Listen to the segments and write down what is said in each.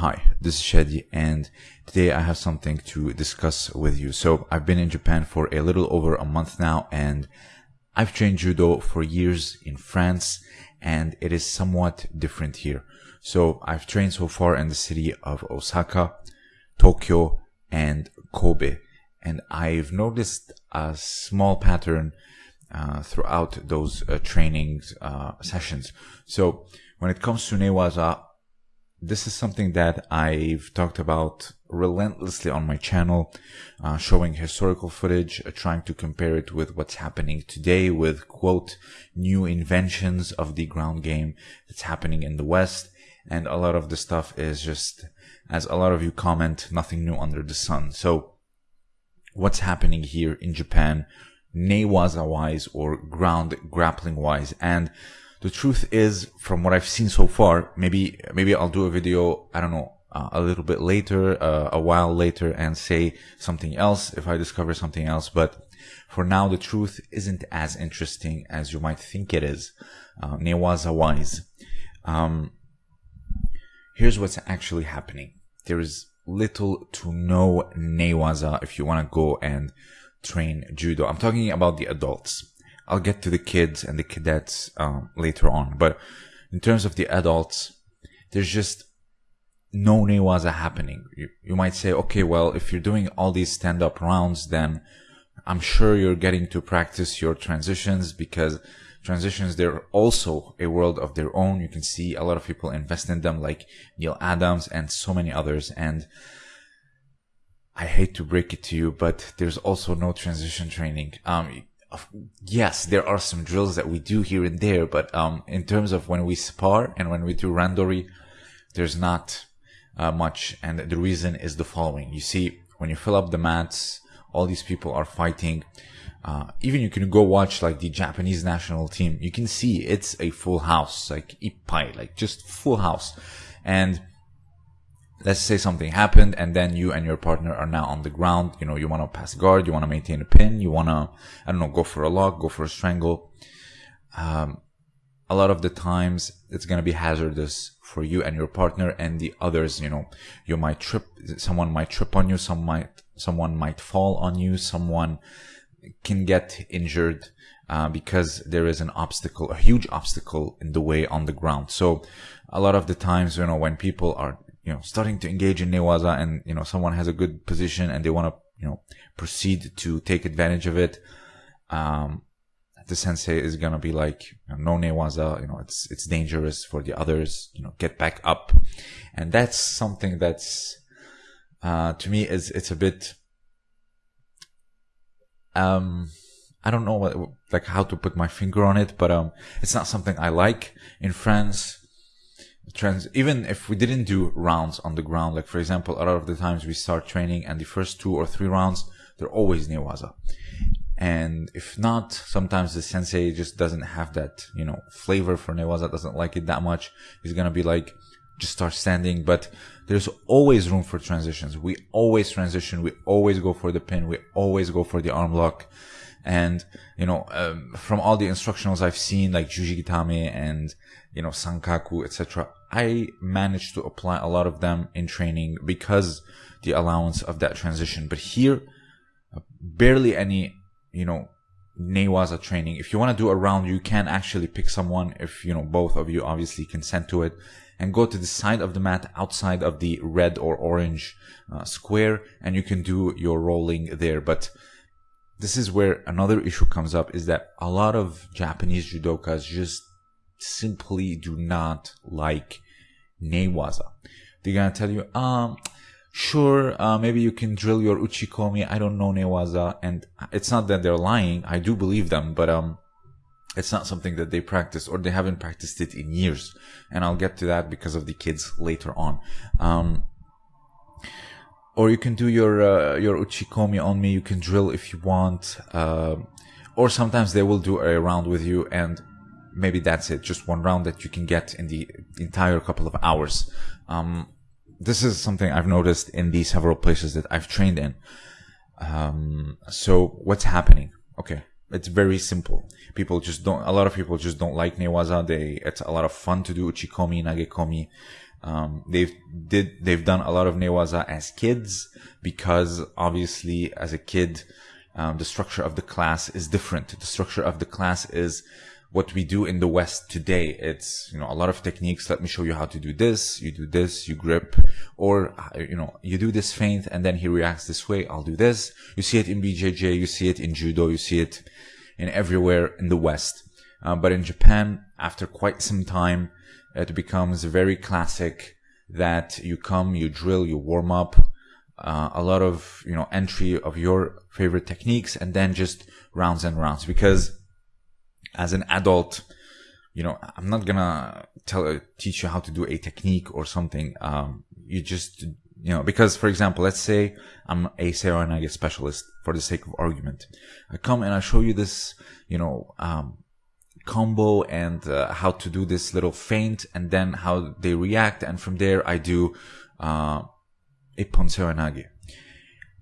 Hi, this is Shadi, and today I have something to discuss with you. So, I've been in Japan for a little over a month now, and I've trained judo for years in France, and it is somewhat different here. So, I've trained so far in the city of Osaka, Tokyo, and Kobe, and I've noticed a small pattern uh, throughout those uh, trainings uh, sessions. So, when it comes to newaza, this is something that I've talked about relentlessly on my channel, uh, showing historical footage, uh, trying to compare it with what's happening today with quote, new inventions of the ground game that's happening in the West. And a lot of the stuff is just, as a lot of you comment, nothing new under the sun. So what's happening here in Japan, newaza wise or ground grappling wise. And the truth is, from what I've seen so far, maybe maybe I'll do a video. I don't know. Uh, a little bit later, uh, a while later, and say something else if I discover something else. But for now, the truth isn't as interesting as you might think it is. Uh, Newaza wise. Um, here's what's actually happening. There is little to no Newaza if you want to go and train judo. I'm talking about the adults. I'll get to the kids and the cadets um, later on. But in terms of the adults, there's just no newaza happening. You, you might say, okay, well, if you're doing all these stand up rounds, then I'm sure you're getting to practice your transitions because transitions, they're also a world of their own. You can see a lot of people invest in them like Neil Adams and so many others. And I hate to break it to you, but there's also no transition training. Um, yes, there are some drills that we do here and there, but um, in terms of when we spar and when we do randori, there's not uh, much. And the reason is the following: you see, when you fill up the mats, all these people are fighting. Uh, even you can go watch like the Japanese national team. You can see it's a full house, like ippai, like just full house, and let's say something happened and then you and your partner are now on the ground. You know you want to pass guard you want to maintain a pin you want to i don't know go for a lock go for a strangle. Um, a lot of the times it's going to be hazardous for you and your partner and the others you know. You might trip someone might trip on you some might someone might fall on you someone can get injured uh, because there is an obstacle a huge obstacle in the way on the ground. So a lot of the times you know when people are you know, starting to engage in newaza and, you know, someone has a good position and they want to, you know, proceed to take advantage of it, um, the sensei is gonna be like, you know, no newaza, you know, it's, it's dangerous for the others, you know, get back up. And that's something that's, uh, to me is, it's a bit, um, I don't know what, like how to put my finger on it, but, um, it's not something I like in France trans even if we didn't do rounds on the ground like for example a lot of the times we start training and the first two or three rounds they're always newaza and if not sometimes the sensei just doesn't have that you know flavor for newaza doesn't like it that much. He's gonna be like just start standing. But there's always room for transitions. We always transition. We always go for the pin. We always go for the arm lock and you know um, from all the instructionals i've seen like juji gatame and you know sankaku etc I managed to apply a lot of them in training because the allowance of that transition. But here, barely any, you know, Newaza training. If you want to do a round, you can actually pick someone if, you know, both of you obviously consent to it and go to the side of the mat outside of the red or orange uh, square and you can do your rolling there. But this is where another issue comes up is that a lot of Japanese judokas just simply do not like Newaza. They're gonna tell you, um, sure, uh, maybe you can drill your uchikomi. I don't know Newaza, and it's not that they're lying. I do believe them, but um, it's not something that they practice or they haven't practiced it in years. And I'll get to that because of the kids later on. Um, or you can do your uh, your uchikomi on me. You can drill if you want. Uh, or sometimes they will do a round with you and maybe that's it, just one round that you can get in the entire couple of hours. Um, this is something I've noticed in the several places that I've trained in. Um, so what's happening? Okay. It's very simple. People just don't, a lot of people just don't like Newaza. They, it's a lot of fun to do Uchikomi, Nagekomi. Um, they've did they've done a lot of newaza as kids because obviously as a kid, um, the structure of the class is different. The structure of the class is what we do in the West today. It's, you know, a lot of techniques. Let me show you how to do this. You do this, you grip, or, you know, you do this feint and then he reacts this way. I'll do this. You see it in BJJ. You see it in judo. You see it in everywhere in the West. Uh, but in Japan, after quite some time, it becomes very classic that you come, you drill, you warm up, uh, a lot of, you know, entry of your favorite techniques and then just rounds and rounds because as an adult, you know, I'm not gonna tell, teach you how to do a technique or something. Um, you just, you know, because for example, let's say I'm a Seoinage specialist for the sake of argument. I come and I show you this, you know, um, combo and uh, how to do this little feint and then how they react. And from there, I do, uh, Ippon Seoinage.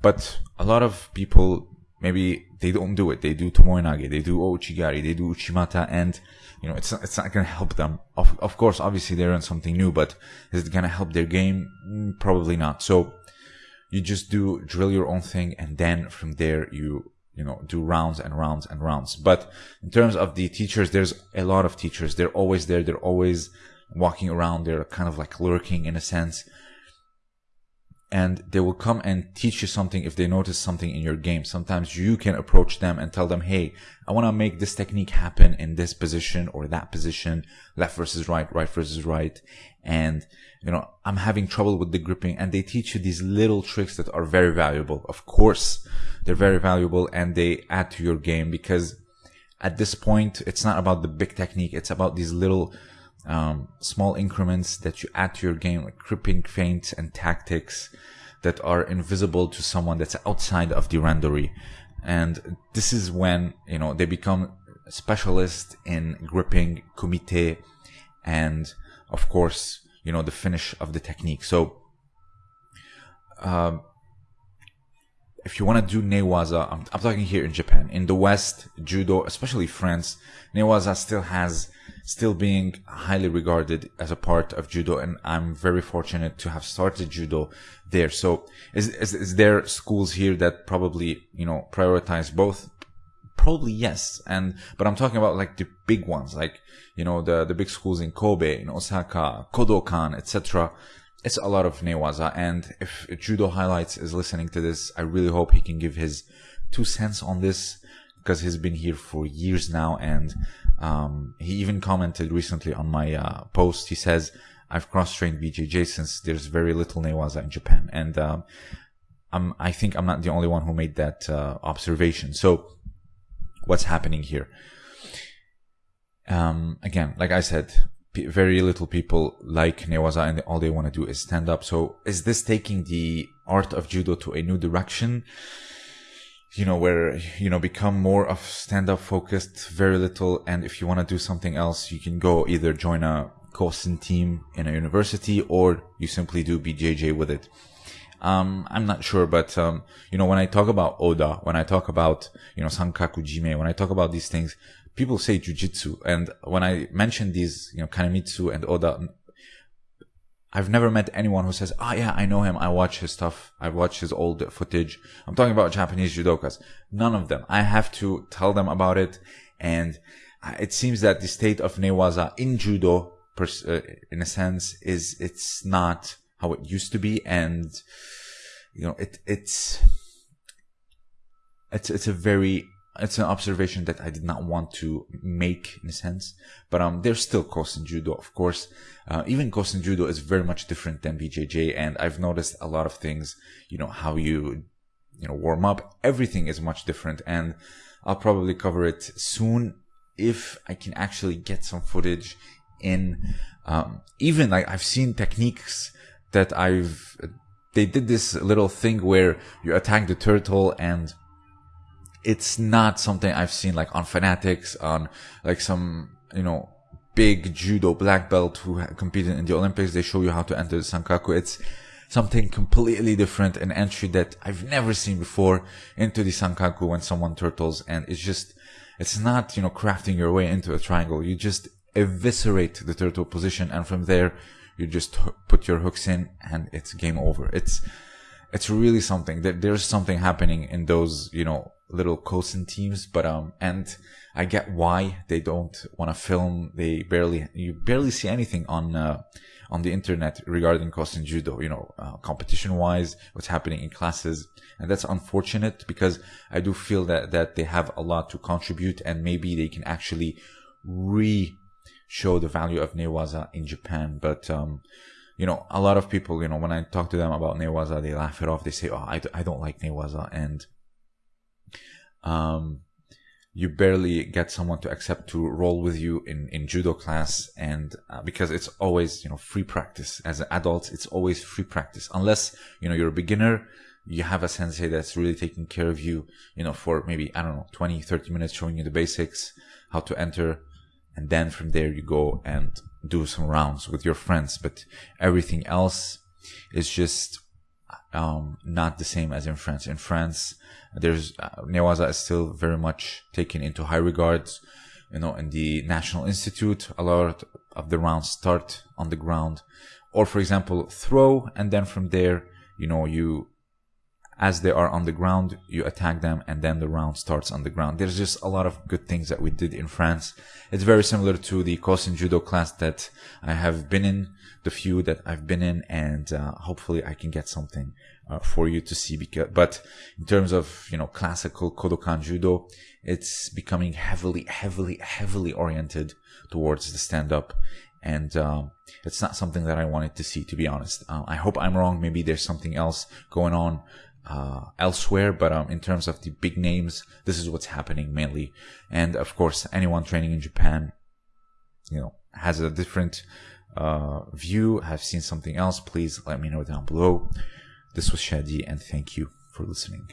But a lot of people maybe they don't do it. They do tomoenage, they do ouchigari, they do uchimata, and you know it's not, it's not going to help them. Of of course, obviously they learn something new, but is it going to help their game? Mm, probably not. So you just do drill your own thing, and then from there you you know do rounds and rounds and rounds. But in terms of the teachers, there's a lot of teachers. They're always there. They're always walking around. They're kind of like lurking in a sense and they will come and teach you something if they notice something in your game. Sometimes you can approach them and tell them, Hey, I want to make this technique happen in this position or that position, left versus right, right versus right. And, you know, I'm having trouble with the gripping and they teach you these little tricks that are very valuable. Of course, they're very valuable and they add to your game because at this point, it's not about the big technique. It's about these little, um, small increments that you add to your game, like gripping feints and tactics that are invisible to someone that's outside of the randori. And this is when, you know, they become specialists in gripping kumite and of course, you know, the finish of the technique. So, uh, if you want to do newaza, I'm, I'm, talking here in Japan. In the West, judo, especially France, newaza still has still being highly regarded as a part of judo and i'm very fortunate to have started judo there. So is, is, is there schools here that probably you know prioritize both? Probably yes and but i'm talking about like the big ones like you know the the big schools in kobe in osaka kodokan etc it's a lot of newaza and if judo highlights is listening to this i really hope he can give his two cents on this because he's been here for years now and um, he even commented recently on my uh, post. He says, I've cross-trained BJJ since there's very little Newaza in Japan. And um, I'm, I think I'm not the only one who made that uh, observation. So what's happening here? Um, again, like I said, very little people like Newaza and all they want to do is stand up. So is this taking the art of judo to a new direction? you know, where, you know, become more of stand up focused, very little. And if you want to do something else, you can go either join a Kosen team in a university or you simply do BJJ with it. Um, I'm not sure, but, um, you know, when I talk about Oda, when I talk about, you know, Sankaku Jime, when I talk about these things, people say jujitsu. And when I mention these, you know, Kanemitsu and Oda, I've never met anyone who says, "Oh yeah, I know him. I watch his stuff. I watch his old footage." I'm talking about Japanese judokas. None of them. I have to tell them about it, and it seems that the state of newaza in judo, uh, in a sense, is it's not how it used to be, and you know, it it's it's it's a very it's an observation that I did not want to make in a sense, but um, there's still Kosen Judo, of course. Uh, even Kosen Judo is very much different than BJJ, and I've noticed a lot of things. You know how you, you know, warm up. Everything is much different, and I'll probably cover it soon if I can actually get some footage in. Um, even like I've seen techniques that I've. They did this little thing where you attack the turtle and it's not something I've seen like on Fanatics, on like some, you know, big judo black belt who competed in the Olympics. They show you how to enter the Sankaku. It's something completely different, an entry that I've never seen before into the Sankaku when someone turtles. And it's just, it's not, you know, crafting your way into a triangle. You just eviscerate the turtle position. And from there, you just put your hooks in and it's game over. It's, it's really something that there's something happening in those, you know, little Kosen teams, but, um, and I get why they don't want to film. They barely, you barely see anything on, uh, on the internet regarding Kosen Judo, you know, uh, competition wise, what's happening in classes. And that's unfortunate because I do feel that, that they have a lot to contribute and maybe they can actually re show the value of Newaza in Japan. But, um, you know, a lot of people, you know, when I talk to them about Newaza, they laugh it off. They say, oh, I, I don't like Newaza. And, um, you barely get someone to accept to roll with you in, in judo class and uh, because it's always you know free practice. As an adult it's always free practice. Unless you know you're a beginner you have a sensei that's really taking care of you you know for maybe i don't know 20 30 minutes showing you the basics how to enter. And then from there you go and do some rounds with your friends. But everything else is just um, not the same as in france in france there's uh, Newaza is still very much taken into high regards. You know, in the National Institute, a lot of the rounds start on the ground, or for example, throw, and then from there, you know, you as they are on the ground, you attack them, and then the round starts on the ground. There's just a lot of good things that we did in France. It's very similar to the Kosen Judo class that I have been in, the few that I've been in, and uh, hopefully I can get something uh, for you to see. Because, but in terms of you know classical Kodokan Judo, it's becoming heavily, heavily, heavily oriented towards the stand-up, and um, it's not something that I wanted to see. To be honest, uh, I hope I'm wrong. Maybe there's something else going on uh, elsewhere, but um, in terms of the big names, this is what's happening mainly. And of course, anyone training in Japan, you know, has a different uh, view, have seen something else. Please let me know down below. This was Shadi, and thank you for listening.